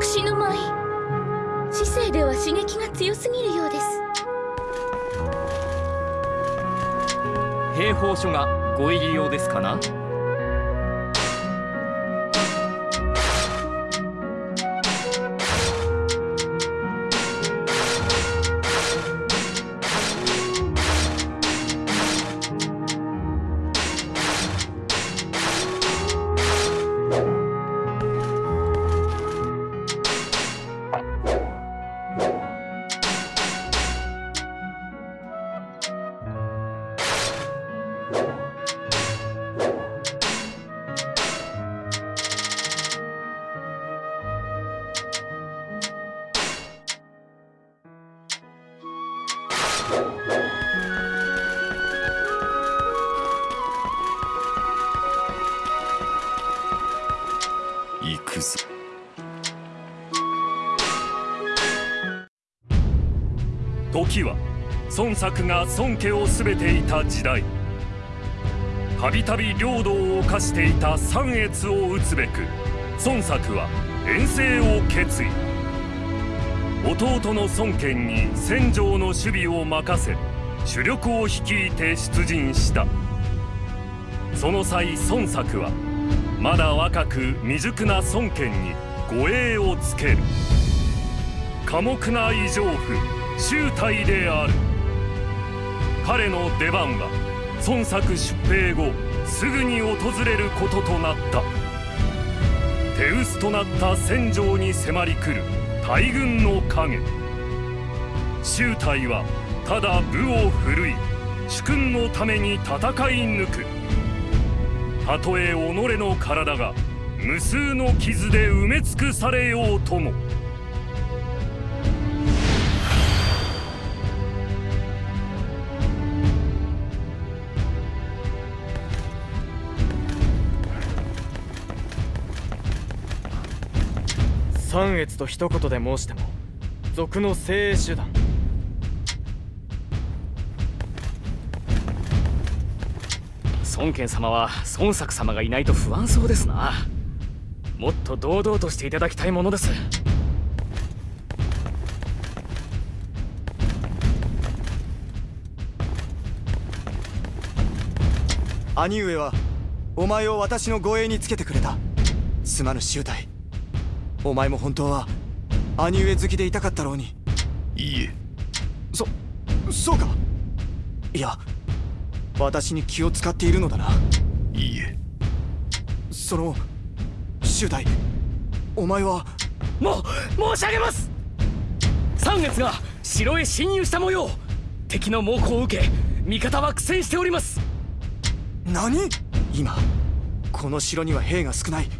私の舞知性では刺激が強すぎるようです。兵法書がご入り用ですかな？作が孫家を全ていた時代。たびたび領土を犯していた三越を討つべく孫作は遠征を決意。弟の孫権に戦場の守備を任せ主力を率いて出陣した。その際孫作はまだ若く未熟な孫権に護衛をつける。寡黙な異常婦周体である。彼の出番は孫作出兵後すぐに訪れることとなった。手薄となった戦場に迫り来る大軍の影。周体はただ武を振るい主君のために戦い抜く。たとえ己の体が無数の傷で埋め尽くされようとも三越と一言で申しても賊の精鋭手段。孫権様は孫作様がいないと不安そうですな。もっと堂々としていただきたいものです。兄上はお前を私の護衛につけてくれた。すまぬ集体お前も本当は兄上好きでいたかったろうに。いいえ。そそうか。いや私に気を使っているのだな。いいえ。その集体お前はもう申し上げます。三月が城へ侵入した模様。敵の猛攻を受け味方は苦戦しております。何？今この城には兵が少ない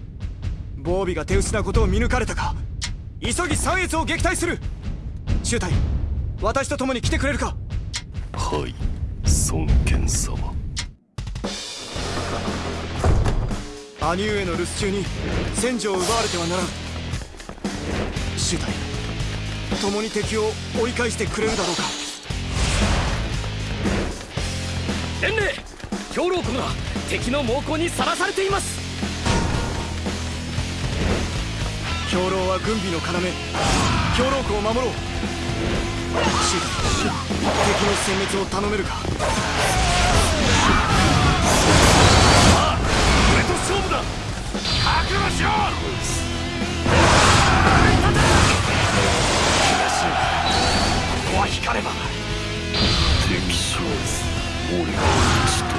防備が手薄なことを見抜かれたか。急ぎ三越を撃退する。集体私と共に来てくれるか。はい孫権様。兄上の留守中に戦場を奪われてはならん。集体共に敵を追い返してくれるだろうか。伝令兵糧庫が敵の猛攻にさらされています兵糧は軍備の要。兵糧庫を守ろう。敵の殲滅を頼めるか。俺と勝負だ。覚悟しろ。ここは光れば敵将俺が討ち取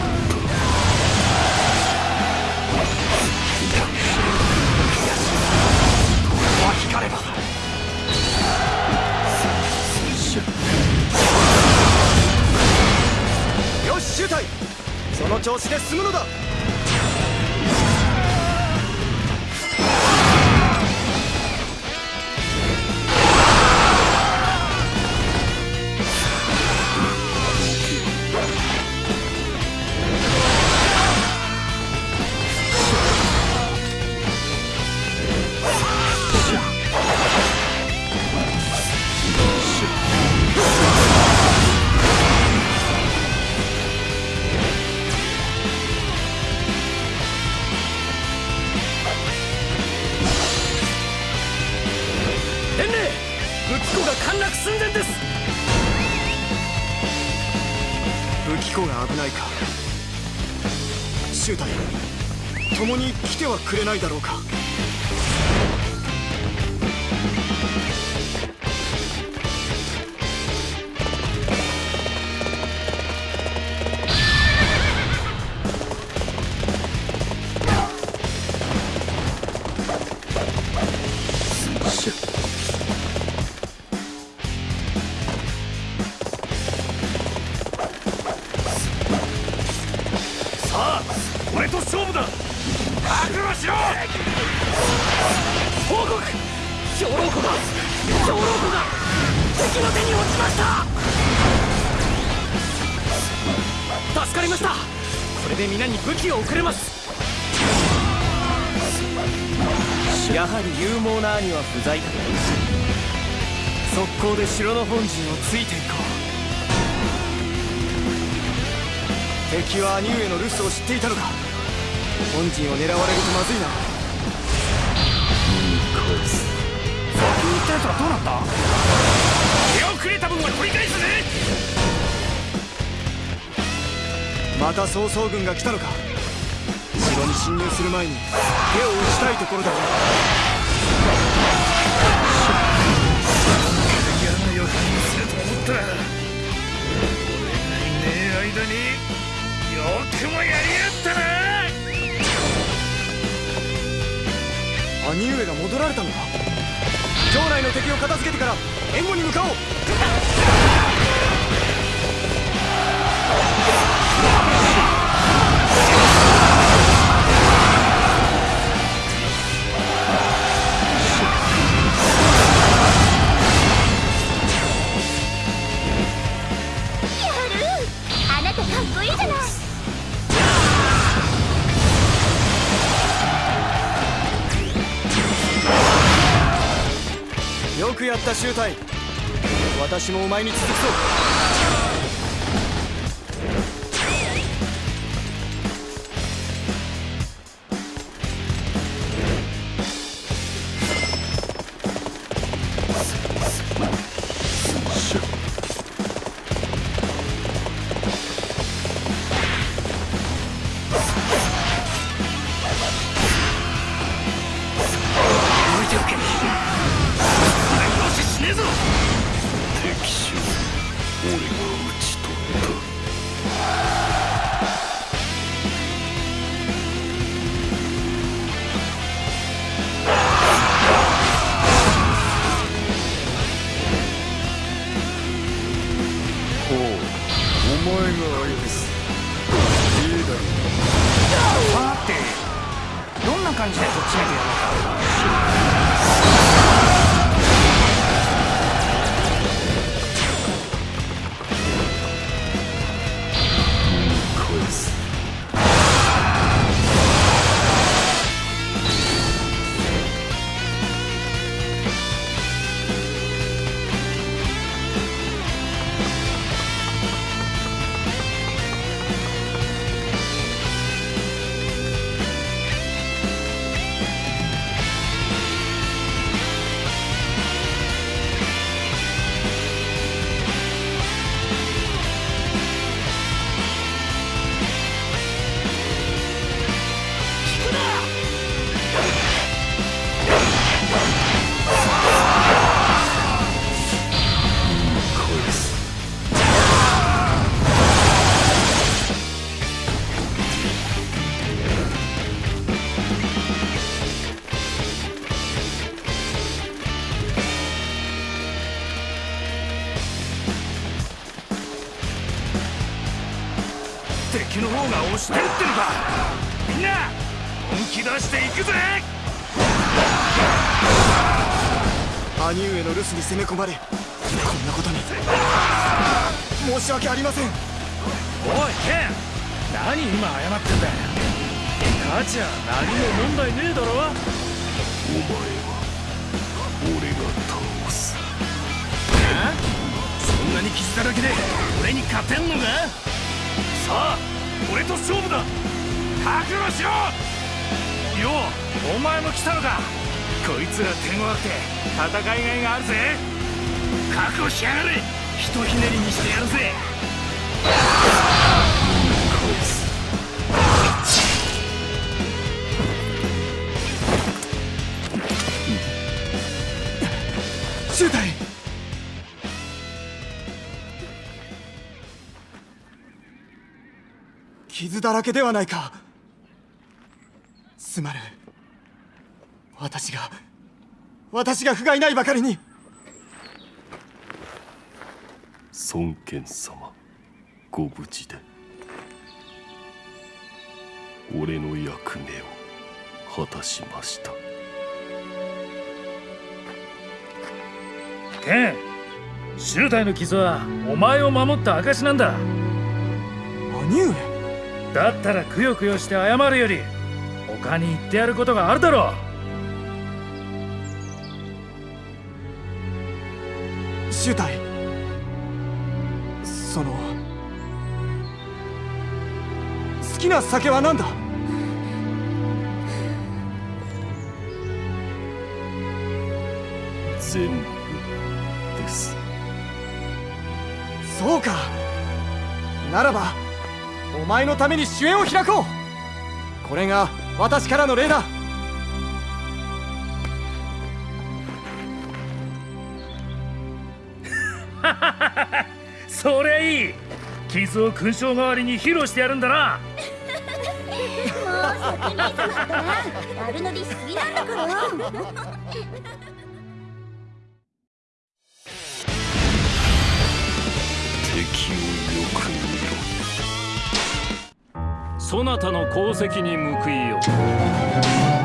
かれば。よし集隊その調子で進むのだ。はくれないだろうかさあしろ。報告。兵糧庫が。兵糧庫が。敵の手に落ちました。助かりました。これで皆に武器を送れます。やはり勇猛な兄は不在だ速攻で城の本陣をついていこう。敵は兄上の留守を知っていたのか。本陣を狙われるとまずいな。先に行ったやつはどうなった？手をくれた分は取り返すぜ！また曹操軍が来たのか？城に侵入する前に手を打ちたいところだ嫌な予感がすると思った。ら俺がいねえ間によくもやりやったな兄上が戻られたのか？城内の敵を片付けてから援護に向かおう！った集隊私もお前に続くぞ。攻め込まれらけではないか。すまぬ私が私が不甲斐ないばかりに。孫権様ご無事で。俺の役目を果たしました。ケン周隊の傷はお前を守った証なんだ。兄上だったらくよくよして謝るより他に言ってやることがあるだろ周隊その好きな酒は何だ？全部です。そうか。ならばお前のために主演を開こう。これが私からの礼だ。そりゃいい。傷を勲章代わりに披露してやるんだな。悪乗りしすぎなんだからなたの功績に報いよう。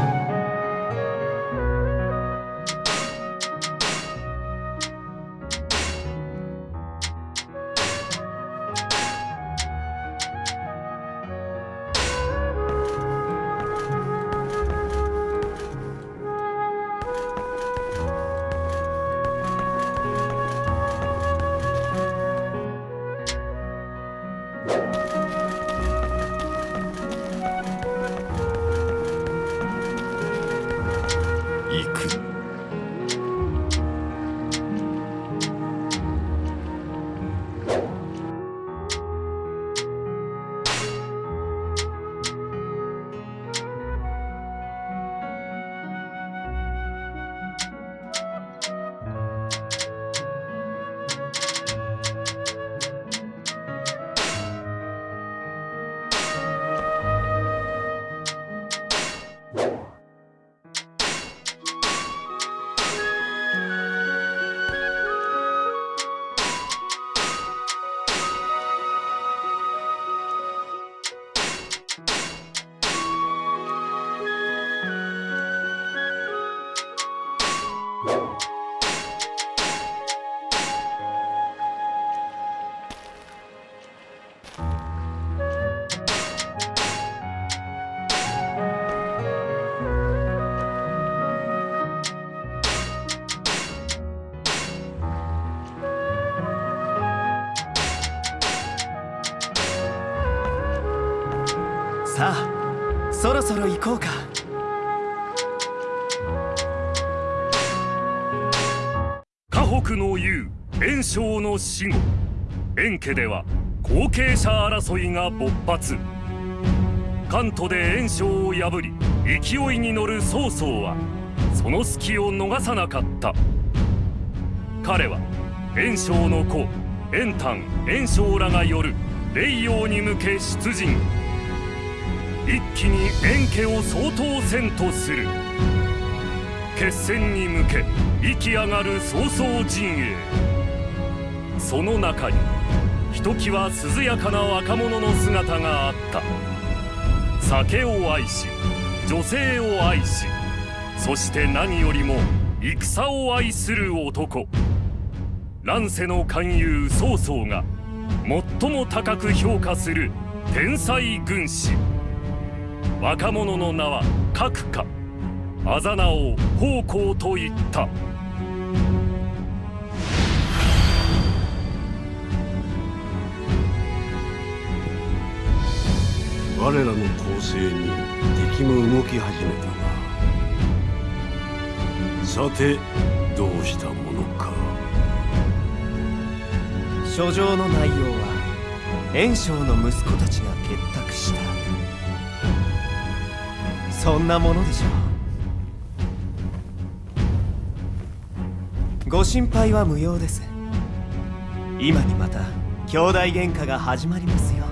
死後袁家では後継者争いが勃発。関東で袁紹を破り勢いに乗る曹操はその隙を逃さなかった。彼は袁紹の子袁譚袁紹らがよる霊陽に向け出陣。一気に袁家を総統戦とする。決戦に向け生き上がる曹操陣営。その中にひときわ涼やかな若者の姿があった。酒を愛し女性を愛しそして何よりも戦を愛する男。乱世の勧誘曹操が最も高く評価する天才軍師。若者の名は閣下あざ名を奉公と言った。我らの攻勢に敵も動き始めたなさてどうしたものか。書状の内容は袁紹の息子たちが結託した。そんなものでしょう。ご心配は無用です。今にまた兄弟喧嘩が始まりますよ。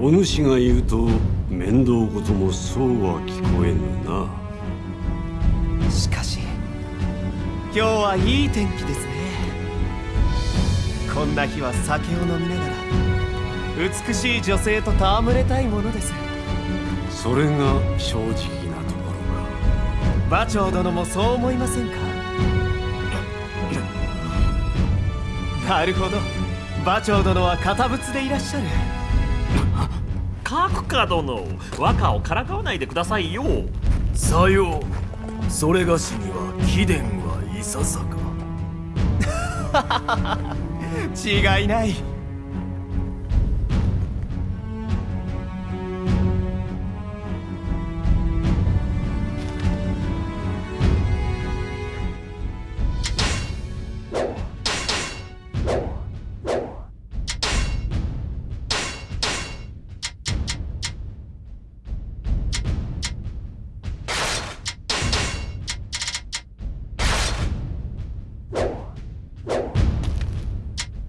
お主が言うと面倒事もそうは聞こえぬな。しかし今日はいい天気ですね。こんな日は酒を飲みながら美しい女性と戯れたいものです。それが正直なところか。馬長殿もそう思いませんか？なるほど馬長殿は堅物でいらっしゃる。角か殿和歌をからかわないでくださいよ。さよう。それがしには貴殿はいささか。違いない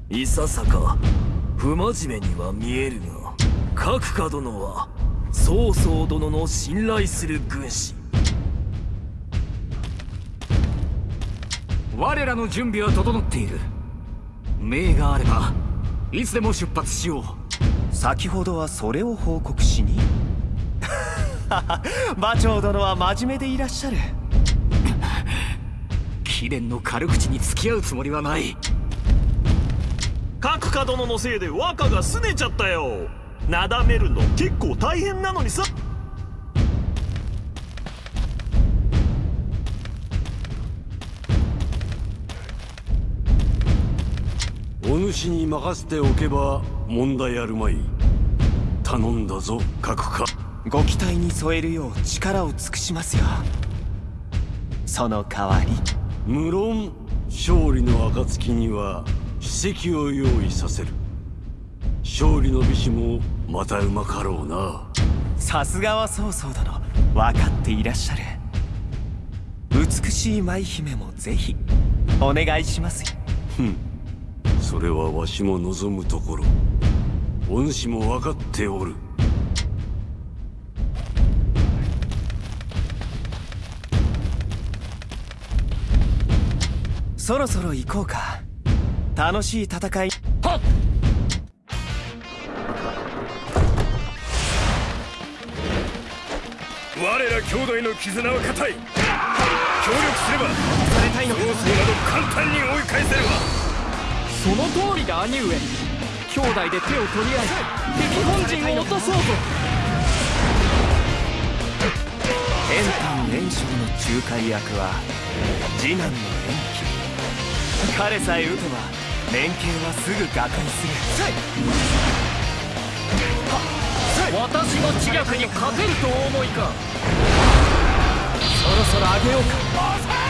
いささか不真面目には見えるが角家殿は曹操殿の信頼する軍師。我らの準備は整っている。命があればいつでも出発しよう。先ほどはそれを報告しに。馬長殿は真面目でいらっしゃる。貴殿の軽口に付き合うつもりはない角か殿のせいで和歌が拗ねちゃったよ。なだめるの結構大変なのにさ。お主に任せておけば問題あるまい。頼んだぞ各か。ご期待に添えるよう力を尽くしますよ。その代わり。無論勝利の暁には史跡を用意させる。勝利の美酒もまたうまかろうな。さすがは曹操殿。分かっていらっしゃる。美しい舞姫もぜひ。お願いしますよ。それはわしも望むところ。お主も分かっておる。そろそろ行こうか楽しい戦い。我ら兄弟の絆は固い。協力すればされたいのなど簡単に追い返せるわ。その通りだ兄上。兄弟で手を取り合い敵本陣を落とそうと円丹袁紹の仲介役は次男の延期彼さえ撃てば連携はすぐ瓦解する。私の知略に勝てるとお思いか。そろそろ上げようか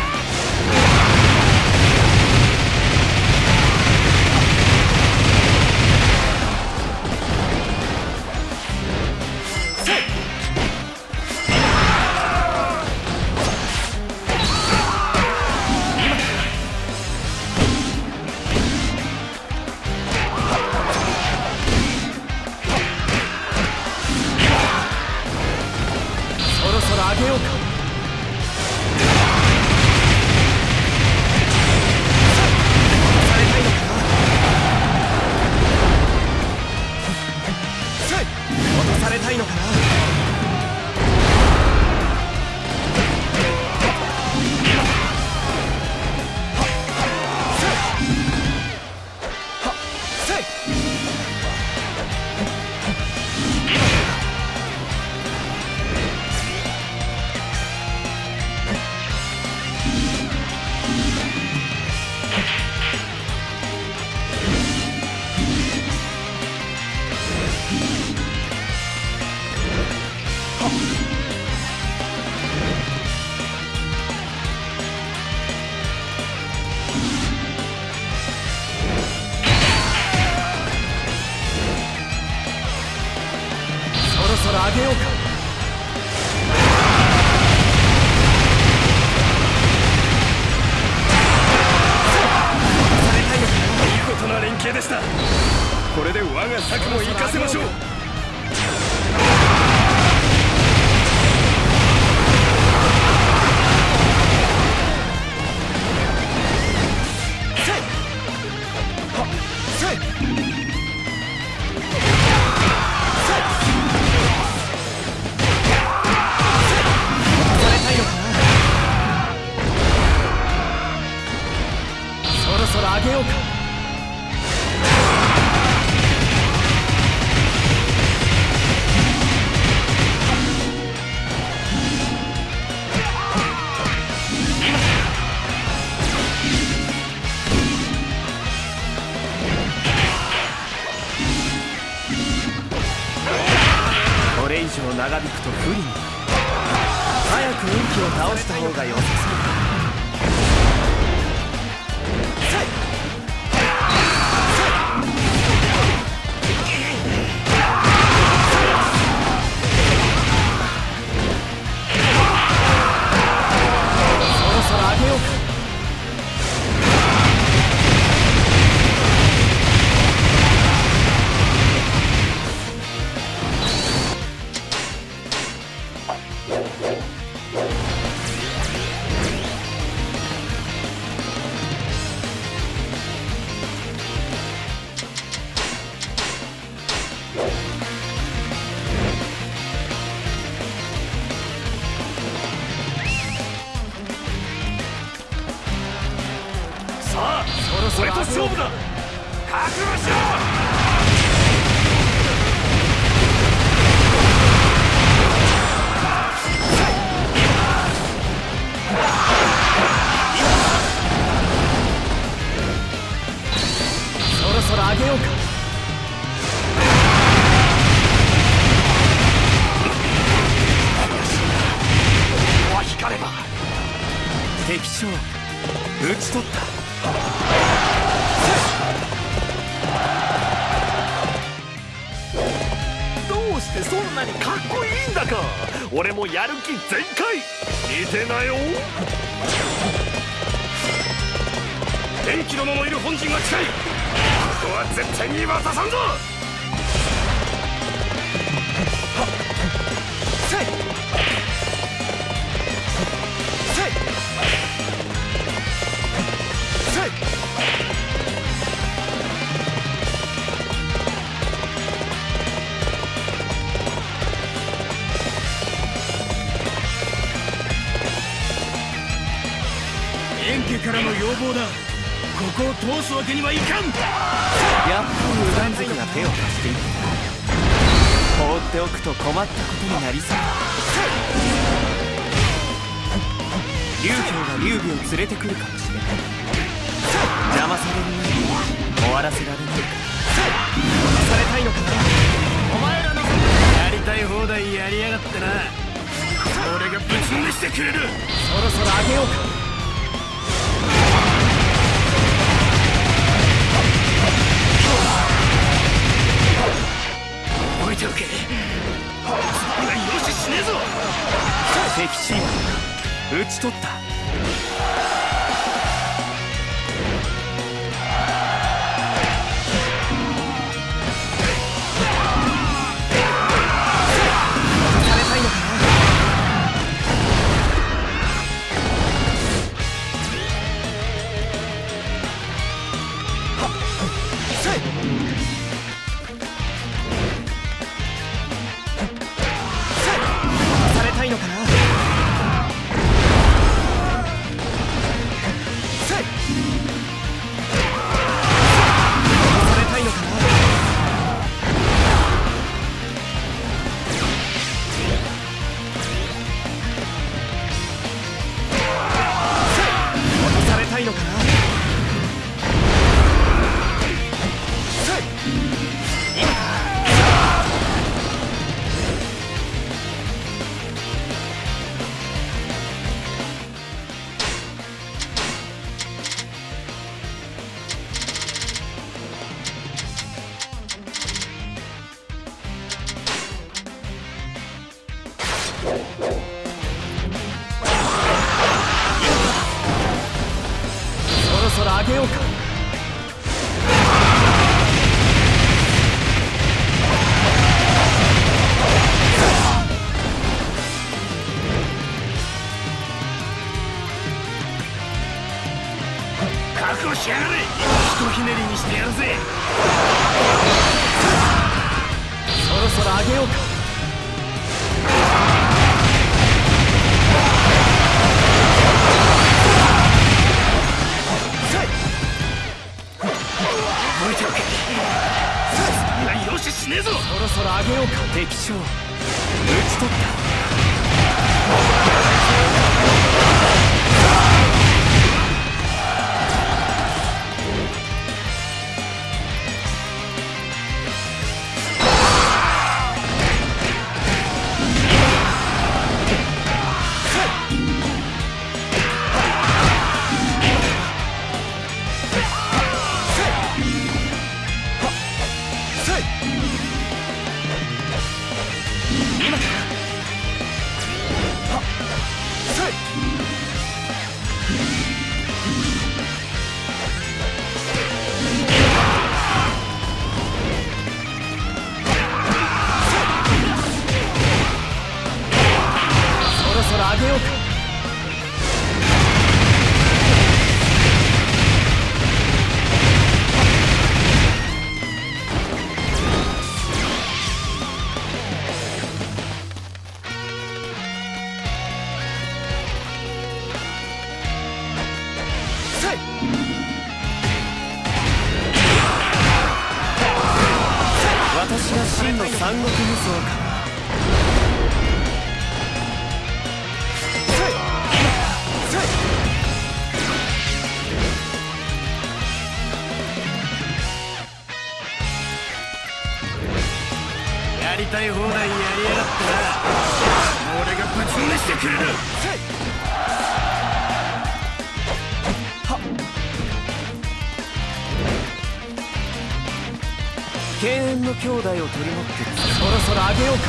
げようか。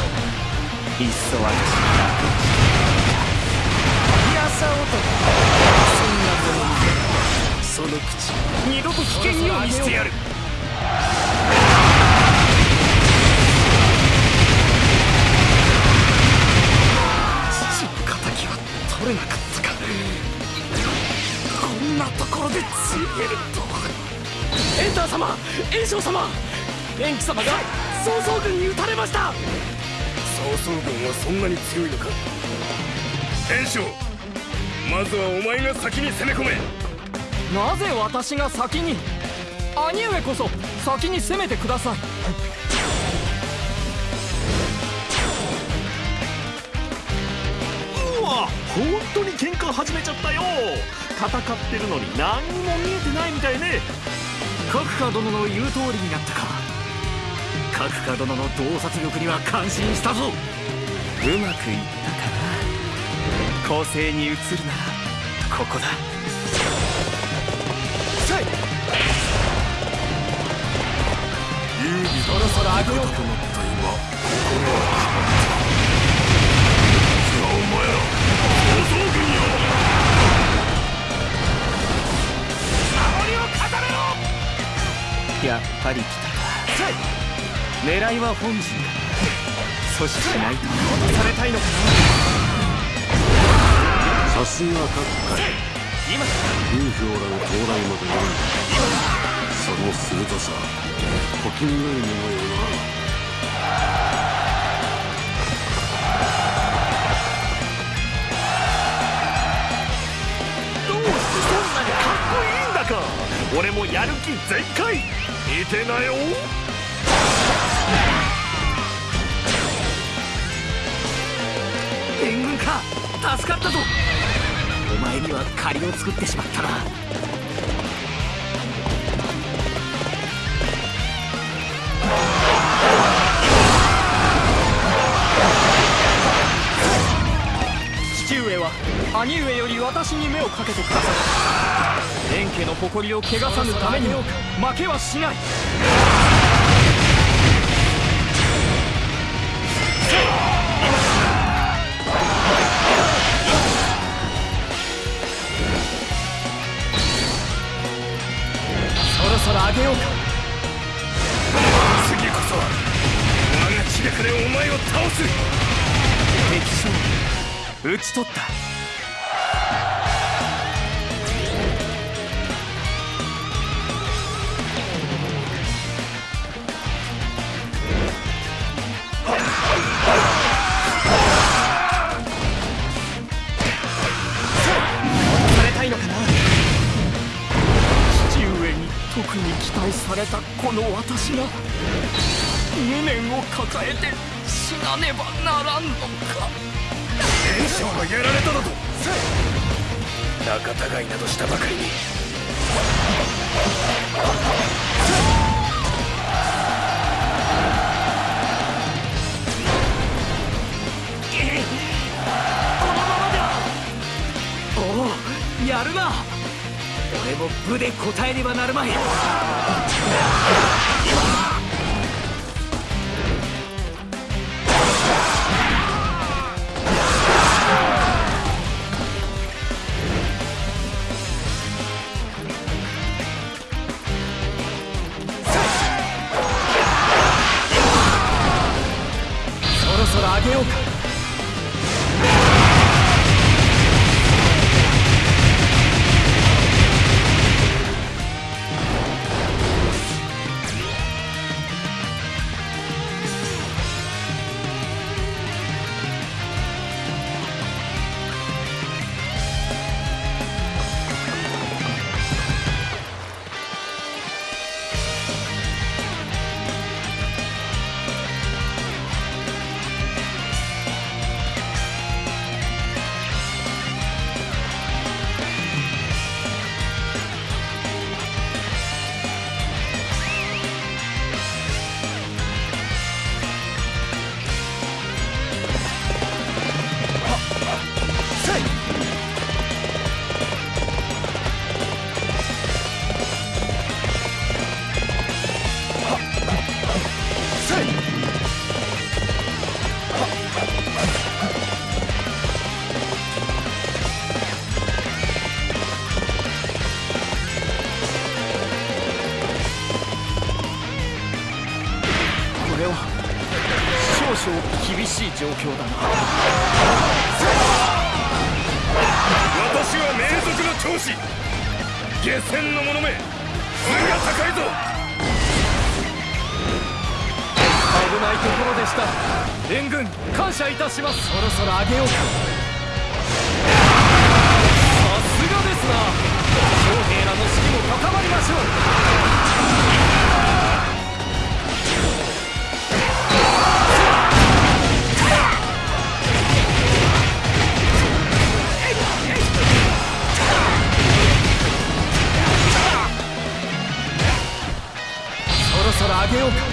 いっそ私がやさ男そんなものにその口二度と危険には見せてやる。父の敵は取れなかったか。こんなところでついえるとエンター様炎章様延期様が曹操軍に撃たれました。曹操軍はそんなに強いのか。炎章まずはお前が先に攻め込め。なぜ私が先に？兄上こそ先に攻めてください。うわ本当に喧嘩始めちゃったよ。戦ってるのに何にも見えてないみたいね。角川殿の言う通りになったか角川殿の洞察力には感心したぞ。うまくいったかな？攻勢に移るならここだ。そろそろ上げようかやっぱり来たか狙いは本陣か阻止しないと落とされたいのか。さすが各界今流氷らの到来までよいその鋭さ小気味よいものよな。どうしてそんなにかっこいいんだか。俺もやる気全開。見てなよ援軍か助かったぞ。お前には借りを作ってしまったな。父上は兄上より私に目をかけてください。蓮家の誇りを汚さぬためにも負けはしない。あげようか。次こそは我が血でかでお前を倒す。敵将討ち取ったに期待されたこの私が無念を抱えて死なねばならんのか。炎章がやられたのと。仲違いなどしたばかりに。おおやるな俺も部で答えねばなるまい。ょうそろそろ上げようか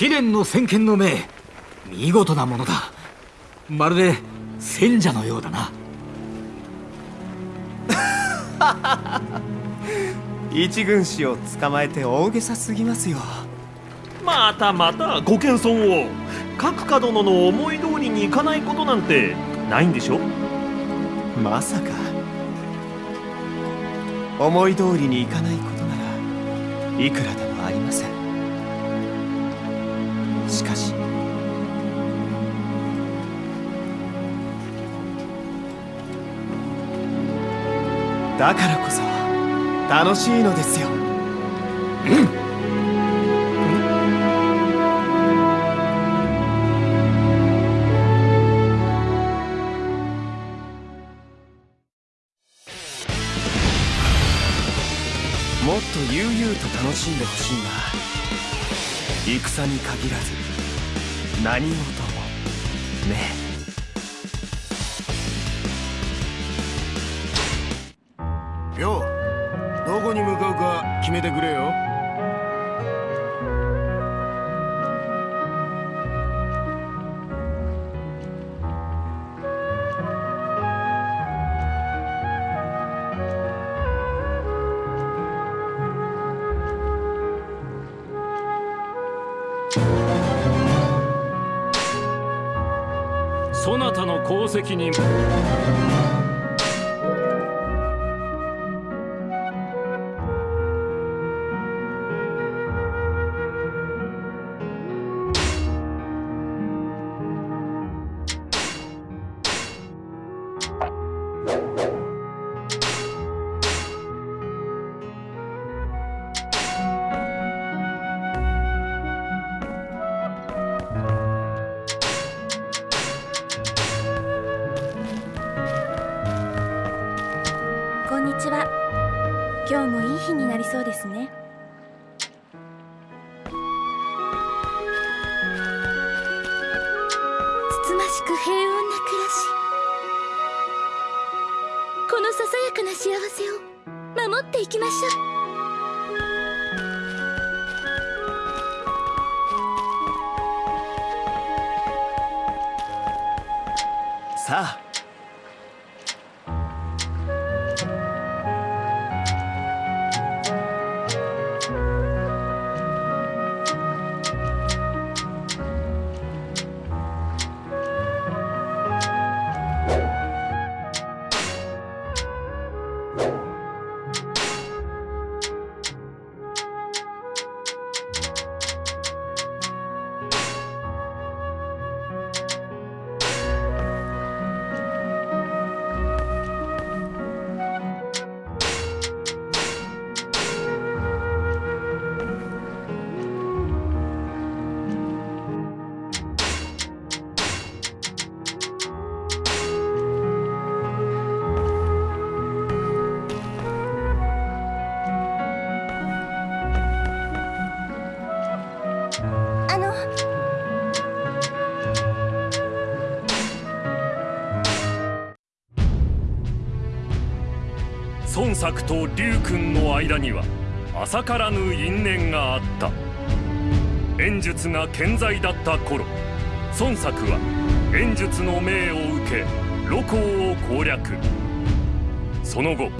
秘伝の先見の明見事なものだ。まるで戦者のようだな。一軍師を捕まえて大げさすぎますよ。またまたご謙遜を。各家殿の思い通りにいかないことなんてないんでしょ？まさか。思い通りにいかないことならいくらでもだからこそ楽しいのですよ。もっと悠々と楽しんでほしいな戦に限らず何事もね。よう。どこに向かうか決めてくれよ。そなたの功績に孫作と龍君の間には浅からぬ因縁があった。演術が健在だった頃孫作は演術の命を受け露光を攻略。その後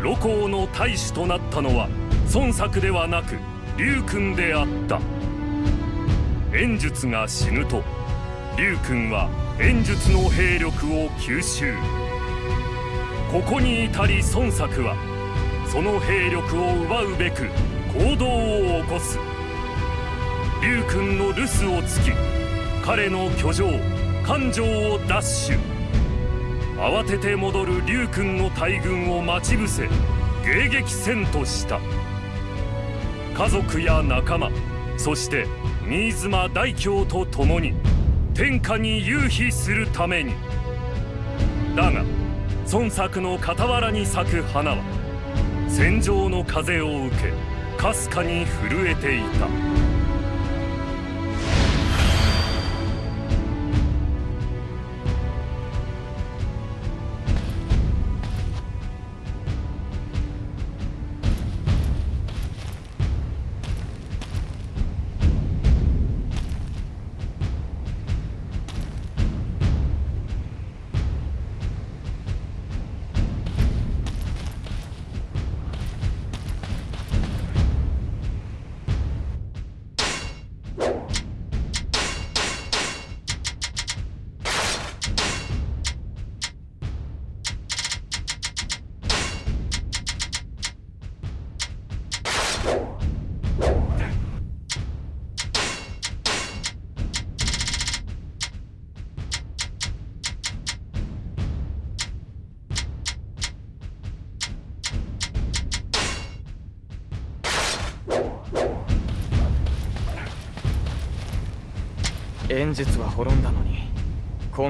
露光の大使となったのは孫作ではなく龍君であった。演術が死ぬと龍君は演術の兵力を吸収。ここに至り孫作はその兵力を奪うべく行動を起こす。龍君の留守をつき彼の居城勘定を奪取。慌てて戻る龍君の大軍を待ち伏せ迎撃せんとした。家族や仲間そして新妻大京と共に天下に夕日するために。だが孫作の傍らに咲く花は戦場の風を受けかすかに震えていた。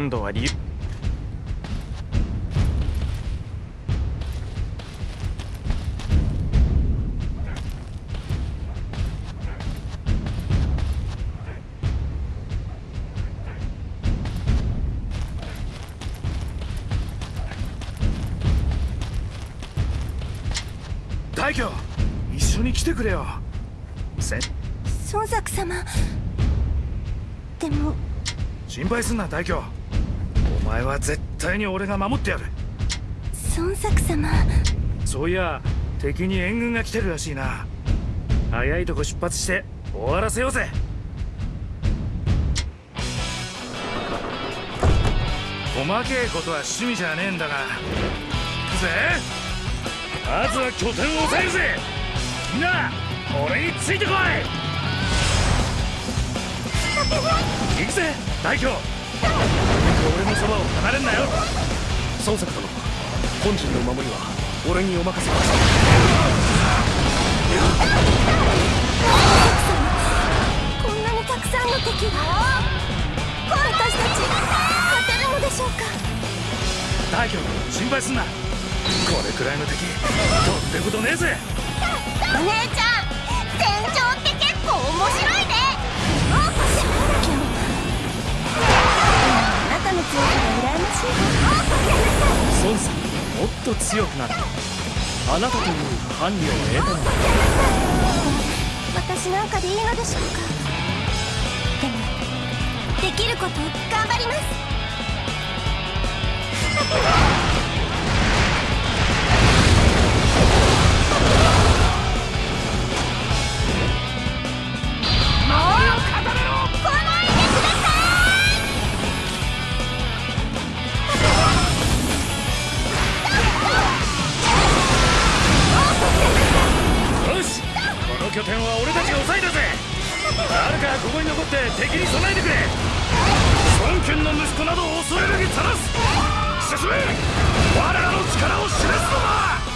今度は理由。大挙一緒に来てくれよ。せ孫作様。でも。心配すんな大挙は絶対に俺が守ってやる。孫作様。そういや敵に援軍が来てるらしいな。早いとこ出発して終わらせようぜ。細けえことは趣味じゃねえんだが。行くぜ。まずは拠点を抑えるぜ。みんな俺についてこい。行くぜ。大挙俺のそばを離れんなよ。孫作殿本陣の守りは俺にお任せくださこんなにたくさんの敵が私たち勝てるのでしょうか？大挙心配すんな。これくらいの敵どってことねえぜ。お姉ちゃんあなたの強さが羨ましい孫作もっと強くなるあなたという伴侶を得たのだ私なんかでいいのでしょうか。でもできること頑張ります。よ 拠点は俺たちが抑えたぜ。誰かここに残って敵に備えてくれ。孫権の息子などを恐れるにさらす進め。我らの力を示すのだ。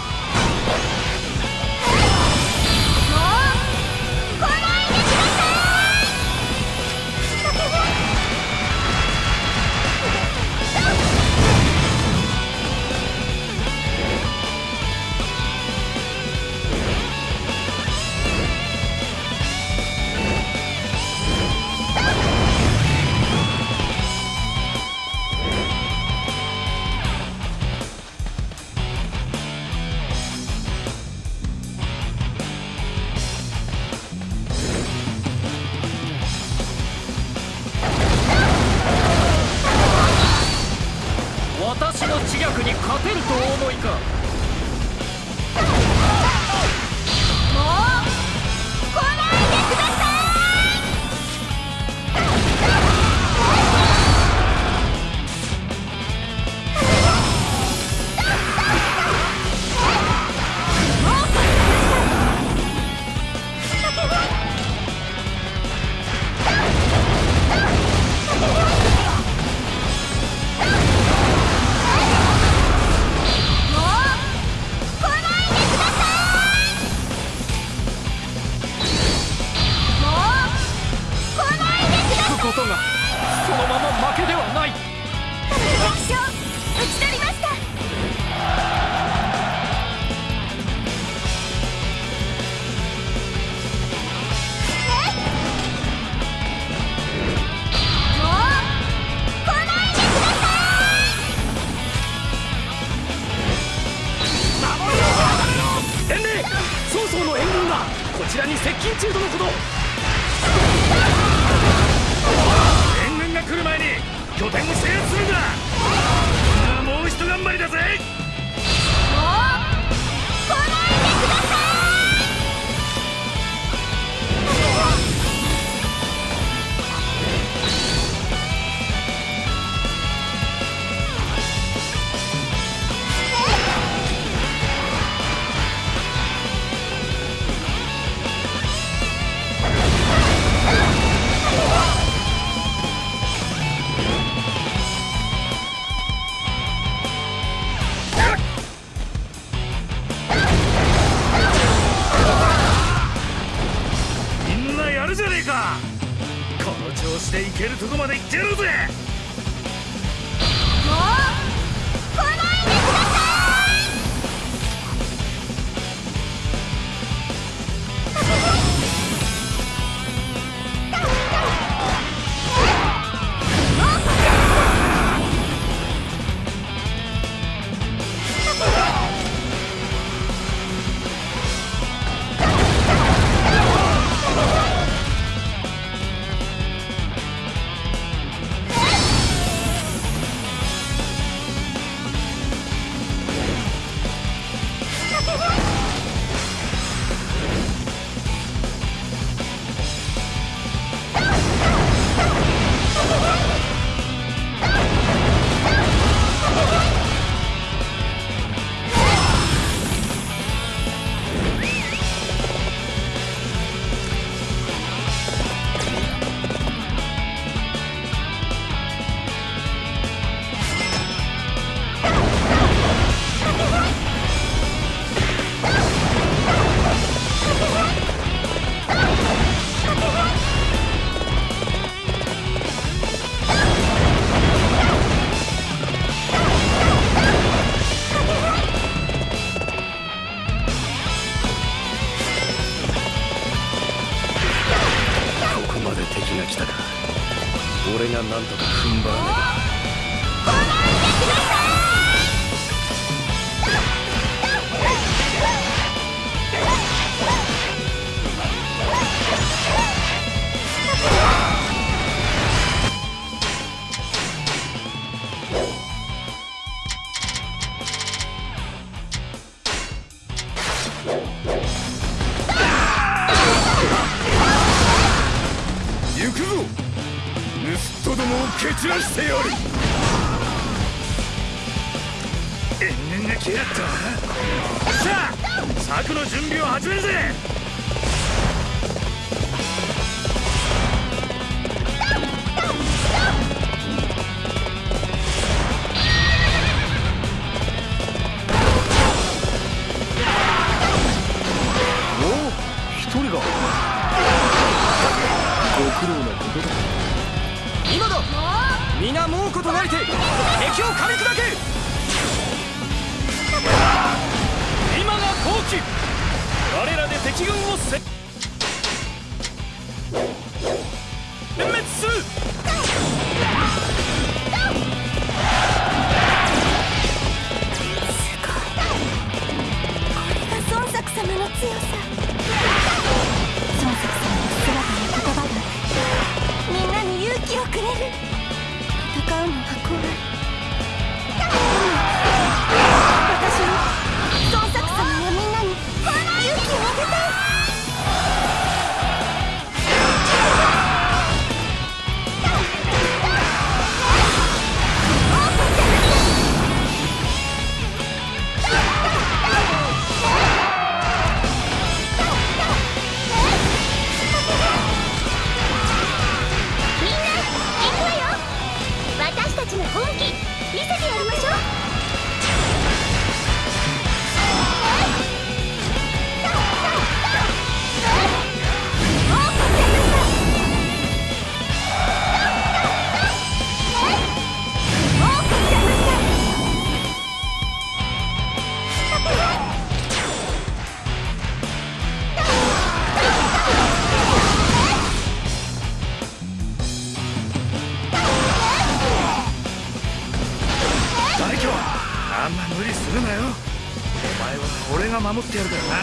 守ってやるからな。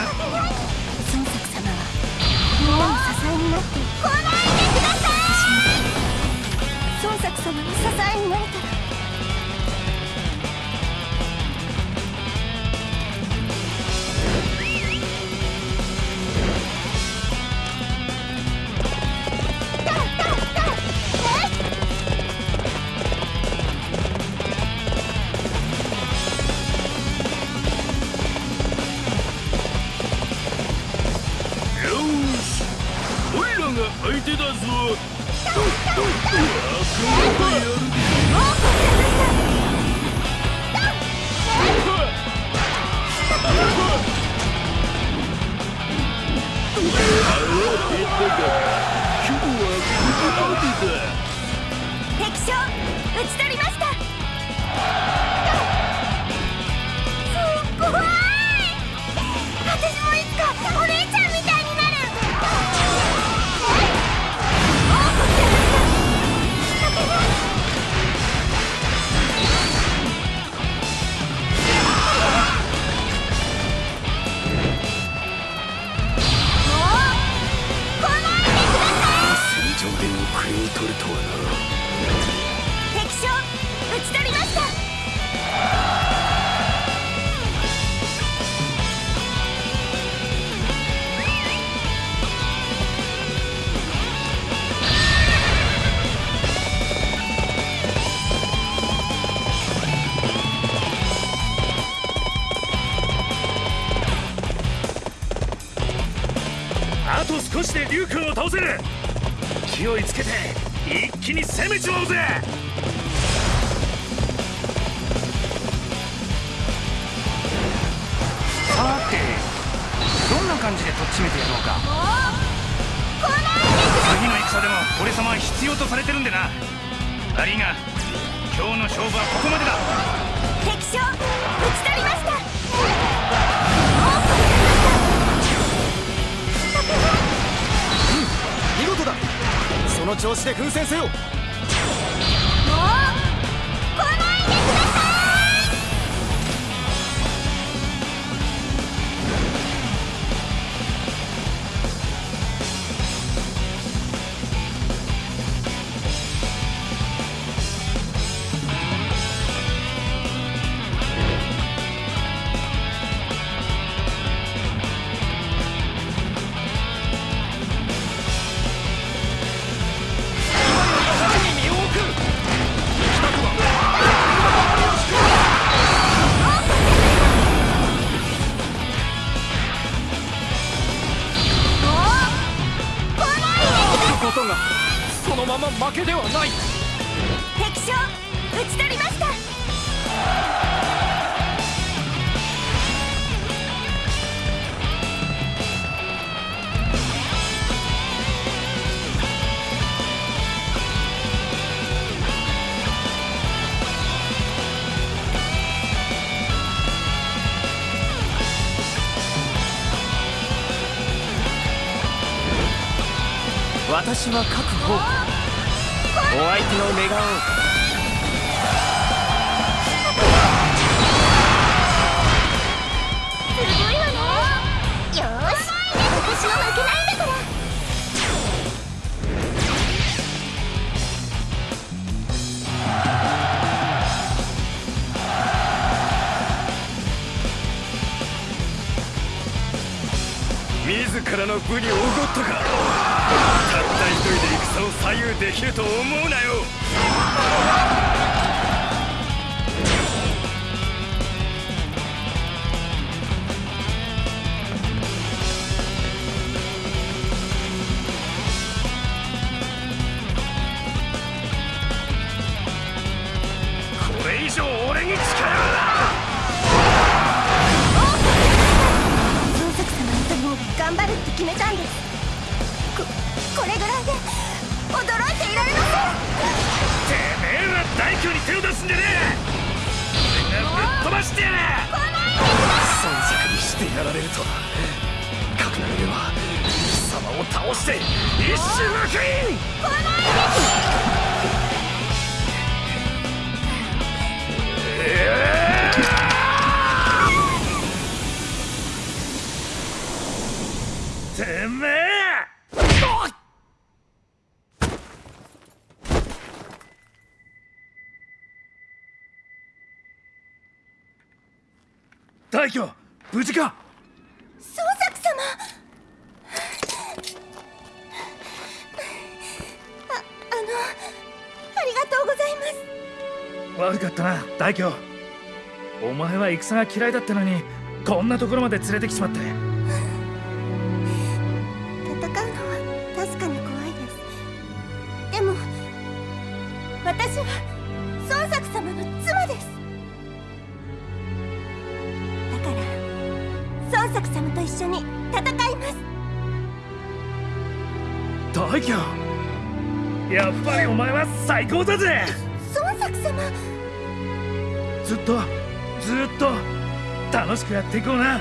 せる。勢いつけて一気に攻めちまおうぜ。私は無事かす孫作様。ああのありがとうございます。悪かったな大挙お前は戦が嫌いだったのにこんなところまで連れてきちまって高だぜ！孫作様。ずっとずっと楽しくやっていこうな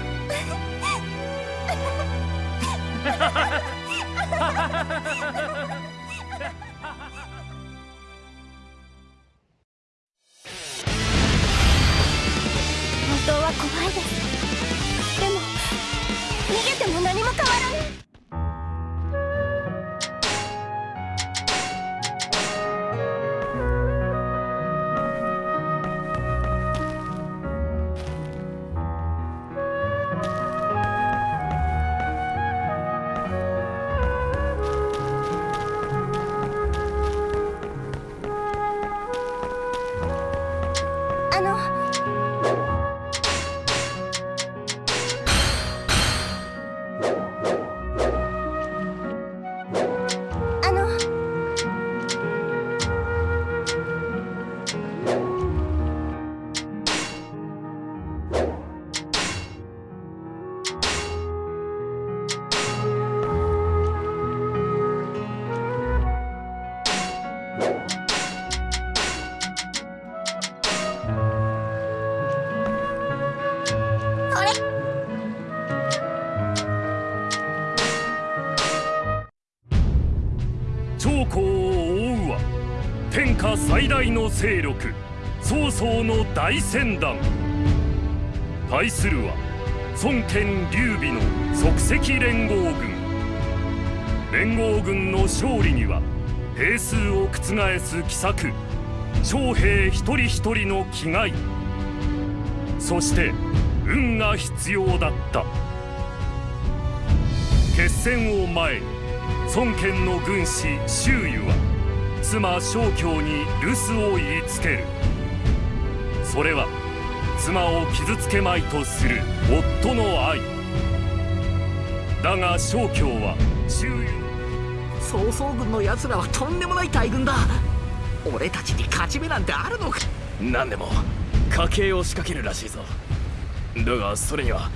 大船団。対するは孫権劉備の即席連合軍。連合軍の勝利には兵数を覆す奇策将兵一人一人の気概。そして運が必要だった。決戦を前に孫権の軍師周瑜は妻正教に留守を言いつける。それは妻を傷つけまいとする夫の愛。だが正教は周瑜曹操軍の奴らはとんでもない大軍だ。俺たちに勝ち目なんてあるのか。何でも家計を仕掛けるらしいぞ。だがそれには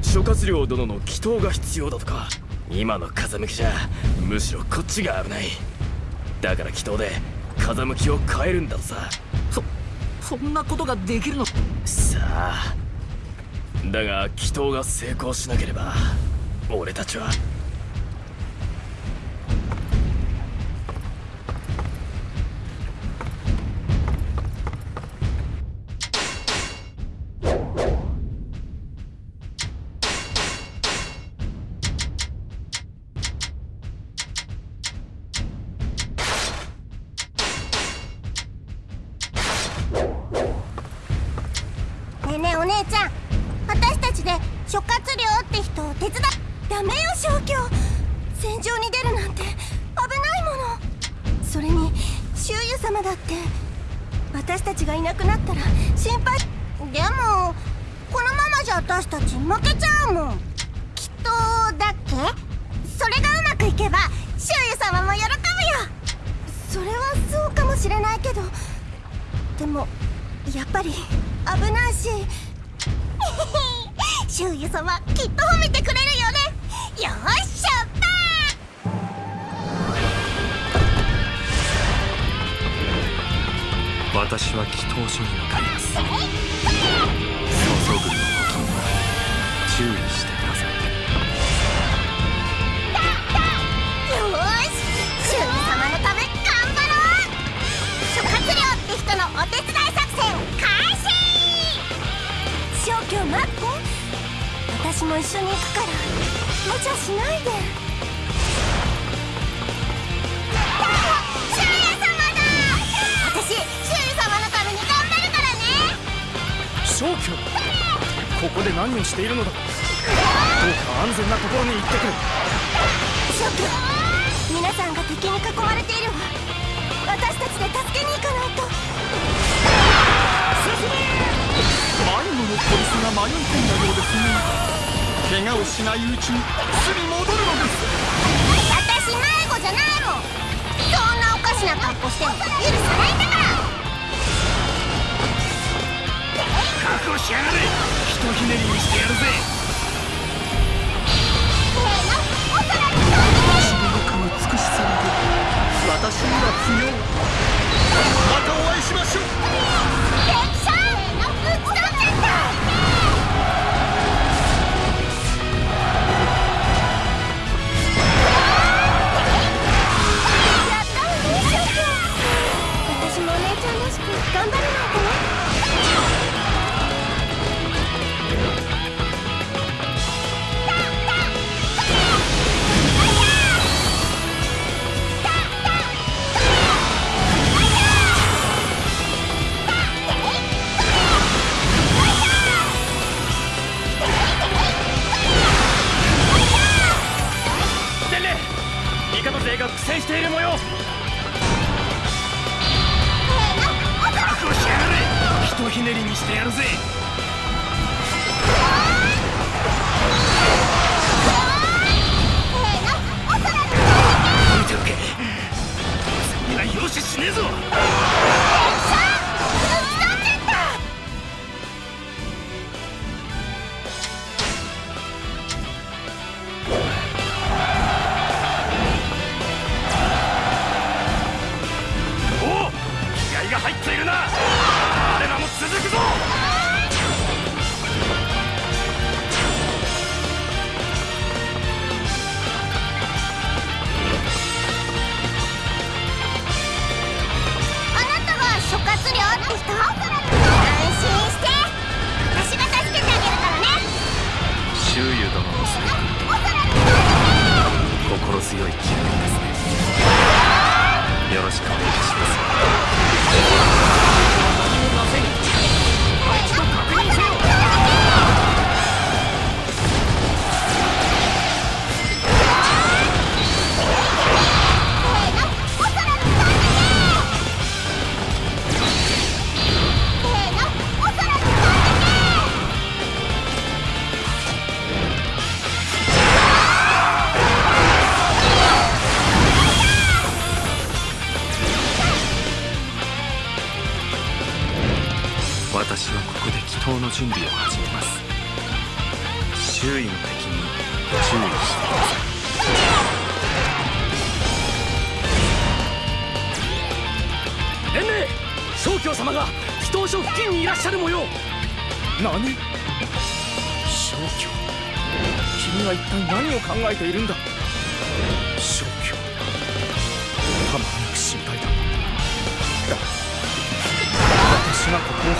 諸葛亮殿の祈祷が必要だとか。今の風向きじゃむしろこっちが危ない。だから祈祷で風向きを変えるんだとさそんなことができるの？さあ。だが祈祷が成功しなければ俺たちは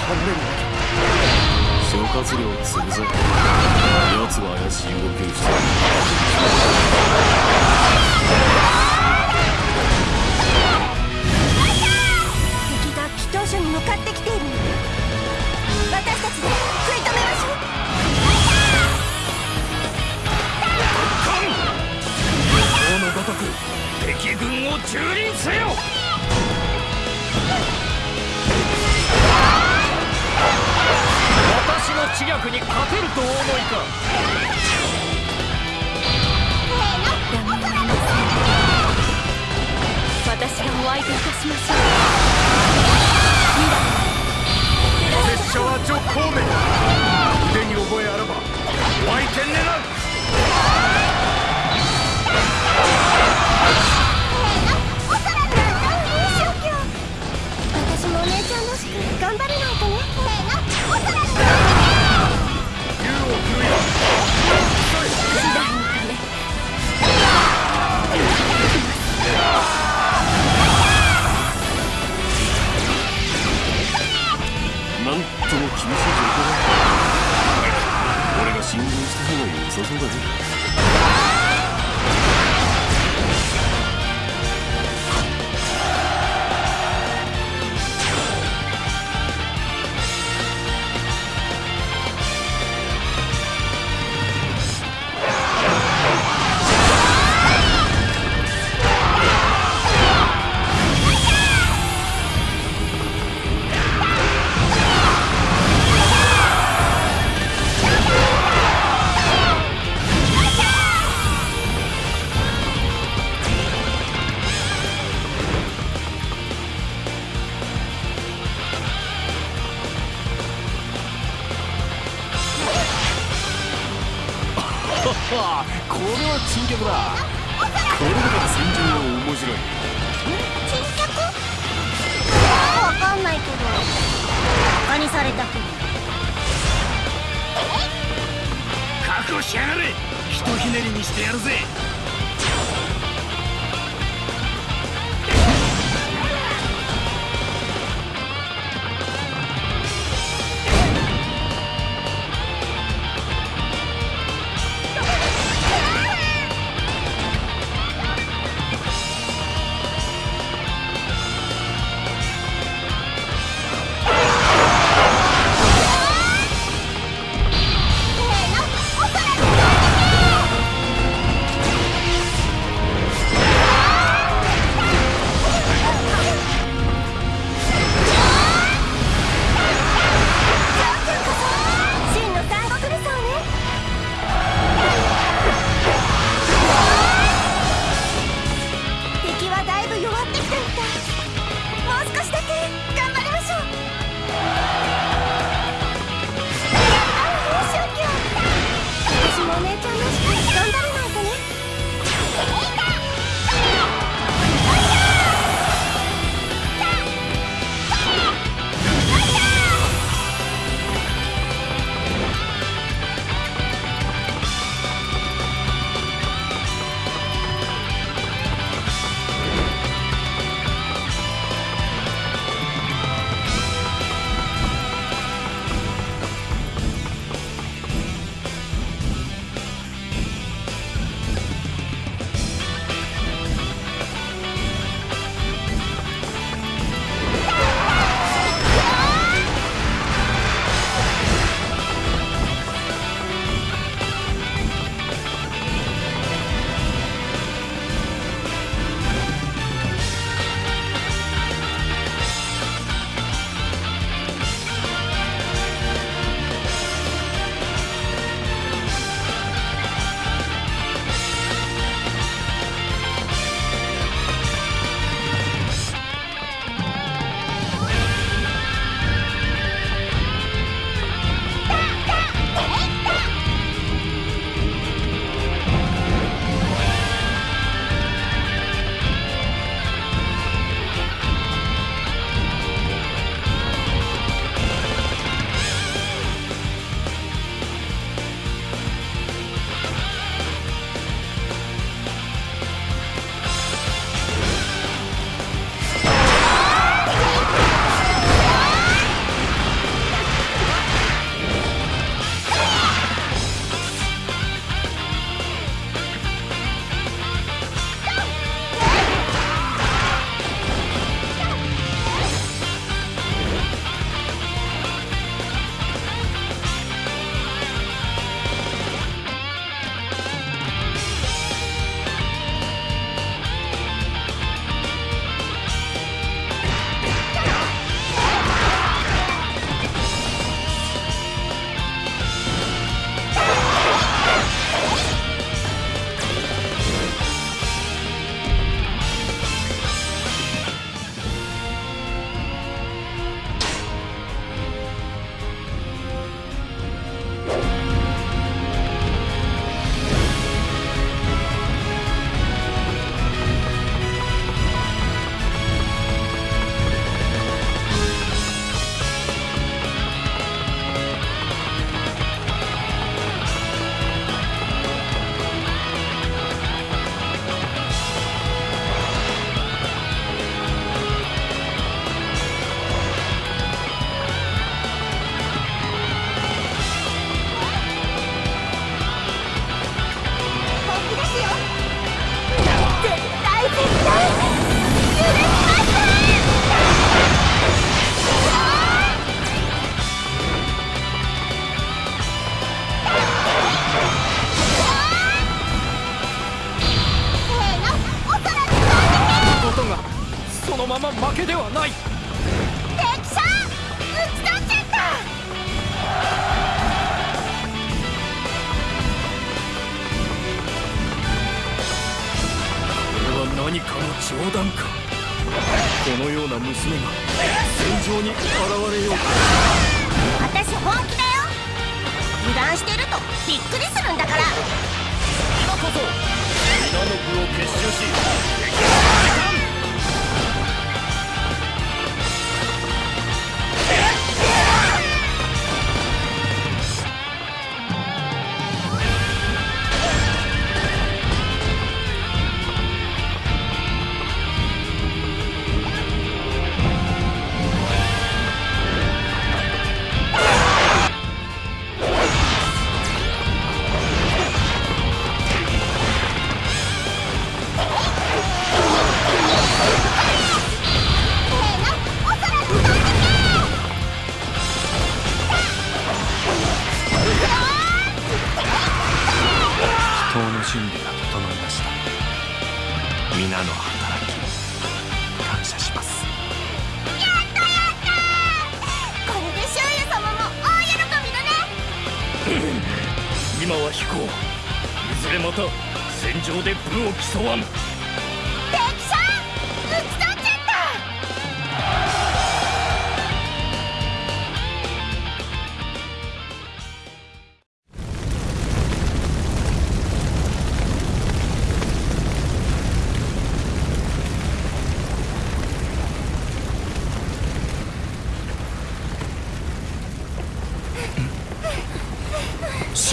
離れるわけ諸葛亮奴は怪しい動きをしている敵が祈祷所に向かってきている私たちで食い止めましょうごとく敵軍を蹂躙せよ私の知略に勝てるとお思いか？私がお相手いたしましょう拙者は女腕に覚えあらばお相手狙う私もお姉ちゃんらしく頑張るない何とも厳しい状況だ俺が信号した方がのさそうだね。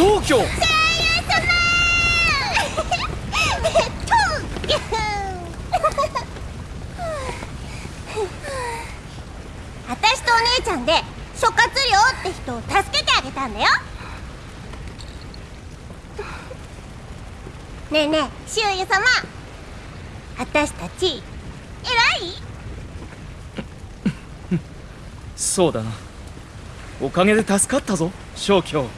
消去。えっと私とお姉ちゃんで諸葛亮って人を助けてあげたんだよ。ねえねえ周囲様。私たち偉い？そうだな。おかげで助かったぞ消去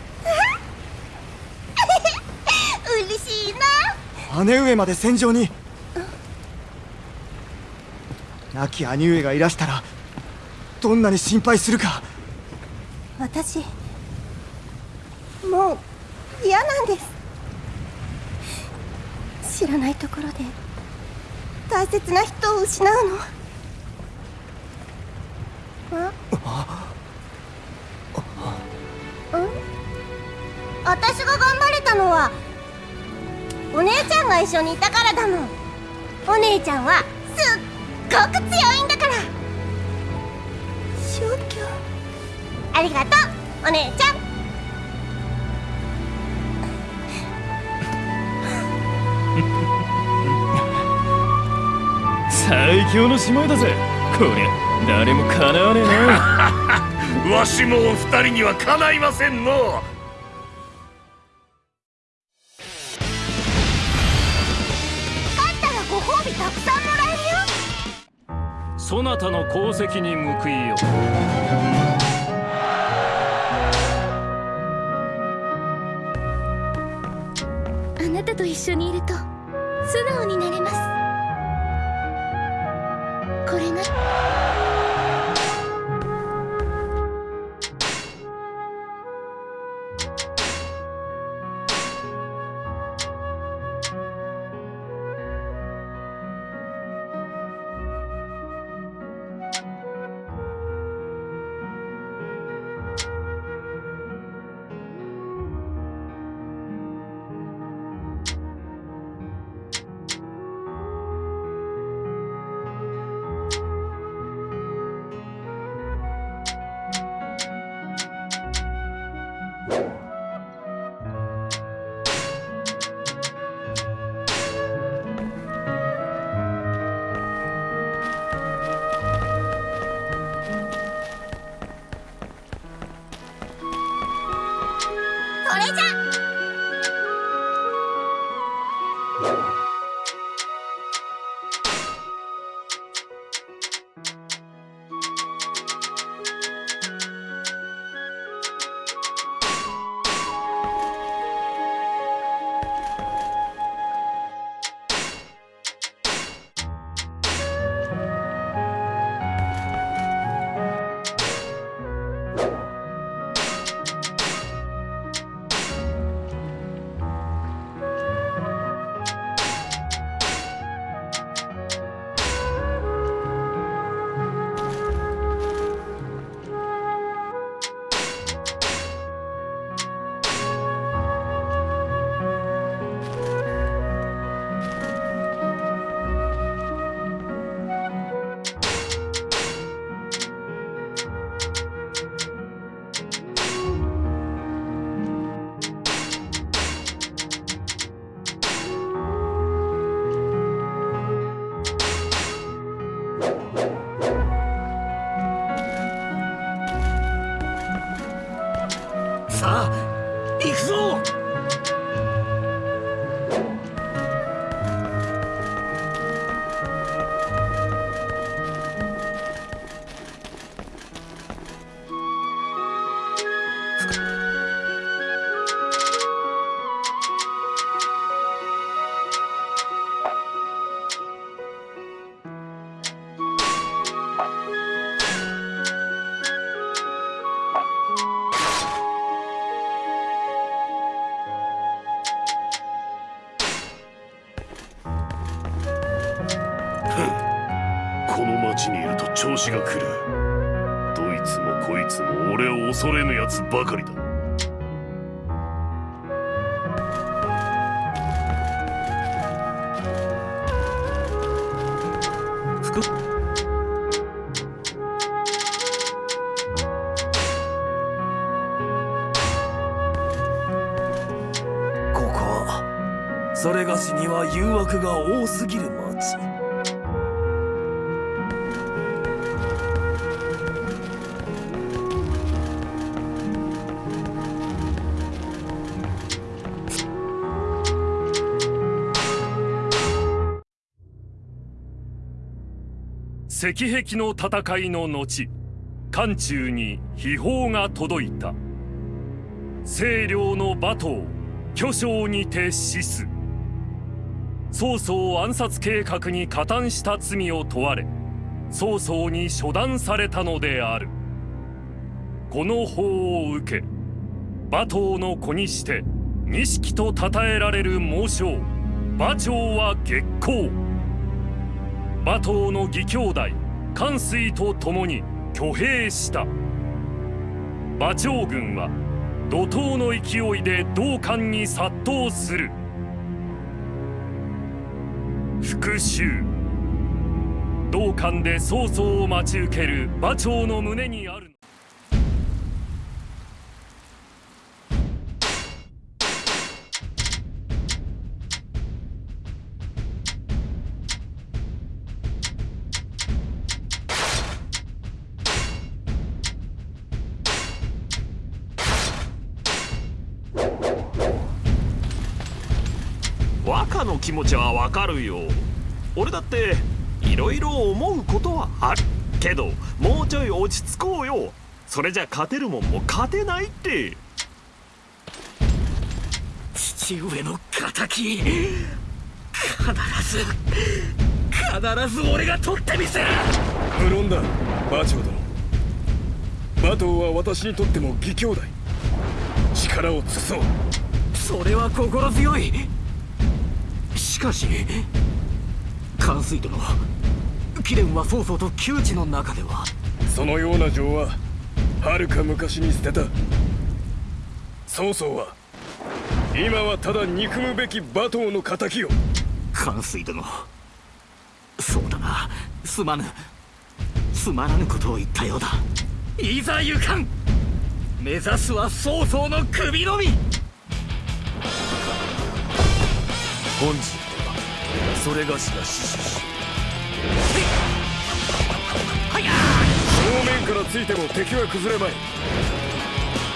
嬉しいな姉上まで戦場に。亡き兄上がいらしたらどんなに心配するか。私もう嫌なんです。知らないところで大切な人を失うの。あん私お姉ちゃんが一緒にいたからだもん。お姉ちゃんはすっごく強いんだから。消去ありがとうお姉ちゃん。最強の姉妹だぜ。こりゃ誰もかなわねえな。わしもお二人にはかないませんのそなたの功績に報いよあなたと一緒にいると。ばかりだ。ここはそれがしには誘惑が多すぎる町石壁の戦いの後漢中に秘宝が届いた。清涼の馬頭巨匠にて死す。曹操暗殺計画に加担した罪を問われ曹操に処断されたのである。この法を受け馬頭の子にして錦と称えられる猛将馬長は月光馬頭の義兄弟関水と共に挙兵した。馬長軍は怒涛の勢いで道館に殺到する。復讐。道館で曹操を待ち受ける馬長の胸にある気持ちはわかるよ俺だっていろいろ思うことはあるけどもうちょい落ち着こうよ。それじゃ勝てるもんも勝てないって。父上の敵。必ず必ず俺が取ってみせる。無論だ馬長殿。馬頭は私にとっても義兄弟。力を尽くそう。それは心強い。しかし関水殿貴殿は曹操と窮地の中ではそのような情ははるか昔に捨てた。曹操は今はただ憎むべき馬頭の敵を。関水殿そうだな。すまぬ。すまらぬことを言ったようだ。いざ行かん。目指すは曹操の首のみ。本日はそれがしが死守し正面からついても敵は崩れまい。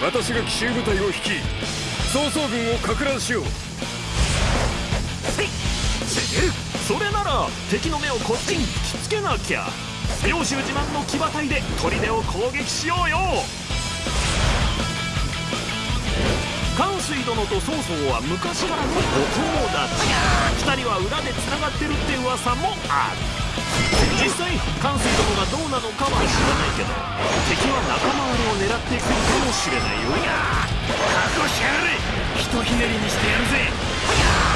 私が奇襲部隊を率い曹操軍をか乱しよう。それなら敵の目をこっちに引きつけなきゃ。領主自慢の騎馬隊で砦を攻撃しようよ。関水殿と曹操は昔からのお友達2人は裏でつながってるって噂もある。実際関水殿がどうなのかは知らないけど敵は仲間割れを狙ってくるかもしれないよ。覚悟しやがれ。ひとひねりにしてやるぜ。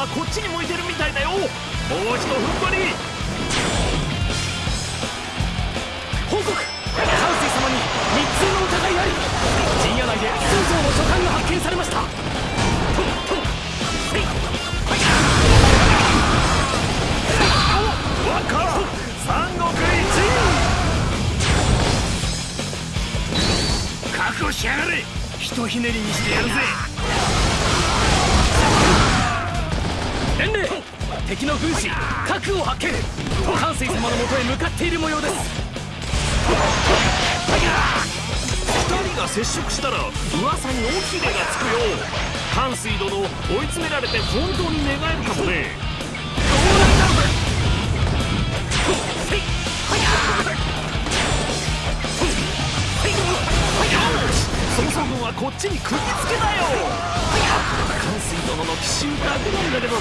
はこっちに向いてるみたいだよ。もう一度踏ん張り。報告。関水様に密通の疑いあり。陣屋内で曹操の書簡が発見されました。しやがれ。ひとひねりにしてやるぜ伝令敵の軍師核を発見。関水様のもとへ向かっている模様です。二人が接触したら噂に尾ひれがつくよ関水殿追い詰められて本当に寝返るかもね。曹操軍はこっちに釘付けだよ。関水殿の奇襲だけなんだけど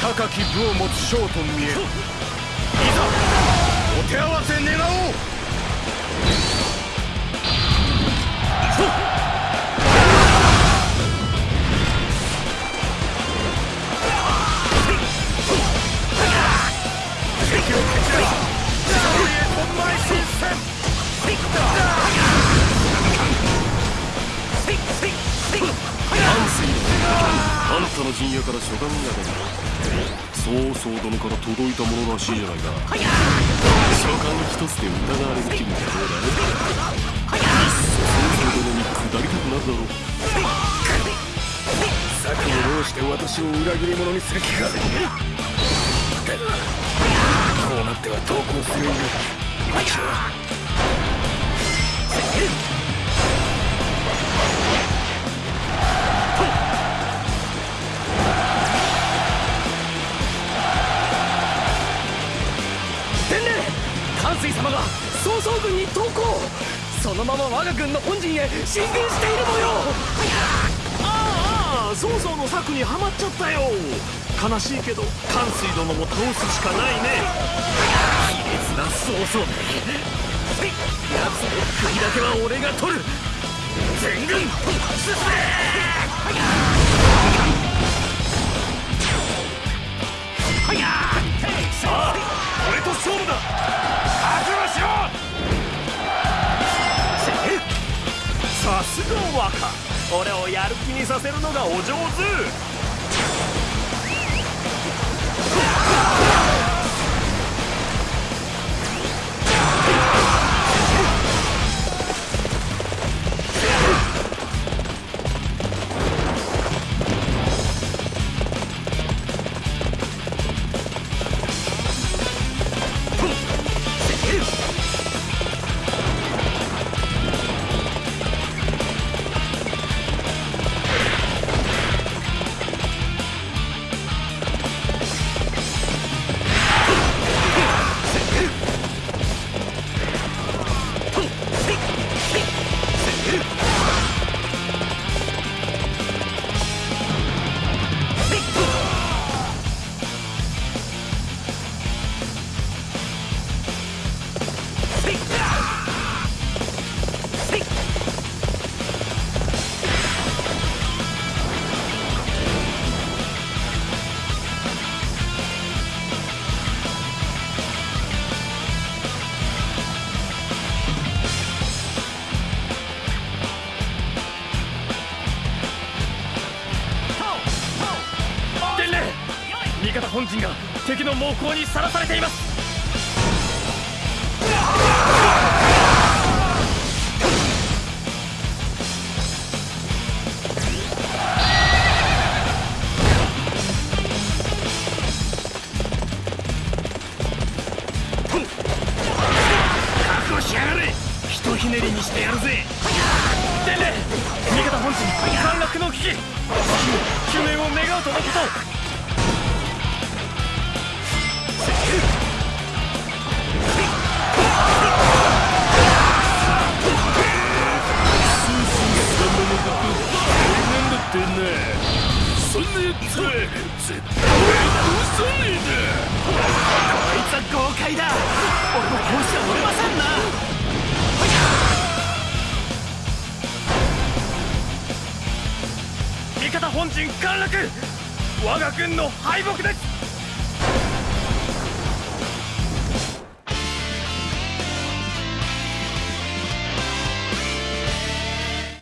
高き部を持つ将と見える手合わせ願おうあんたの陣屋から書簡が出た曹操殿から届いたものらしいじゃないか。書簡一つで疑われる気分はどうだ。いっそ曹操殿に下りたくなるだろう。策を弄して私を裏切り者にする気かこうなっては投降するよ私は曹操軍に投降そのまま我が軍の本陣へ進軍している模様ああ曹操の策にはまっちゃったよ。悲しいけど関水殿も倒すしかないね。卑劣な曹操め。奴の首だけは俺が取る。全軍進めさあ俺と勝負だ。さすが若俺をやる気にさせるのがお上手。にさらされています。